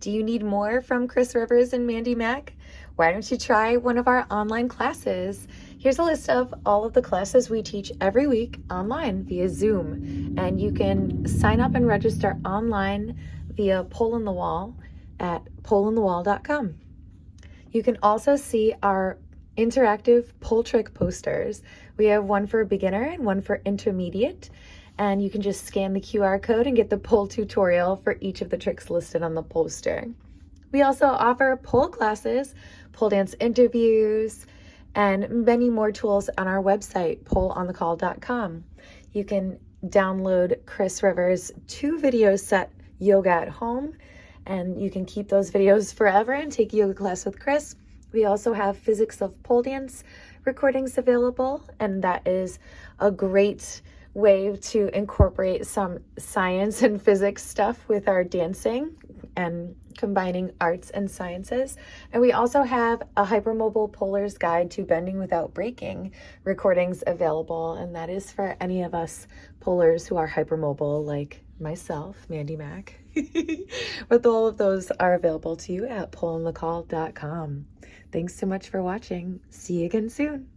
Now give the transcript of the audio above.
Do you need more from Chris Rivers and Mandy Mack? Why don't you try one of our online classes? Here's a list of all of the classes we teach every week online via Zoom. And you can sign up and register online via Pole in the Wall at poleinthewall.com. You can also see our interactive pole trick posters. We have one for beginner and one for intermediate. And you can just scan the QR code and get the pole tutorial for each of the tricks listed on the poster. We also offer pole classes, pole dance interviews, and many more tools on our website, poleinthewall.com. You can download Chris Rivers' two video set yoga at home, and you can keep those videos forever and take yoga class with Chris. We also have physics of pole dance recordings available, and that is a great way to incorporate some science and physics stuff with our dancing and combining arts and sciences. And we also have a hypermobile poler's guide to bending without breaking recordings available. And that is for any of us polers who are hypermobile, like myself, Mandy Mack. but all of those are available to you at poleinthewall.com. Thanks so much for watching. See you again soon.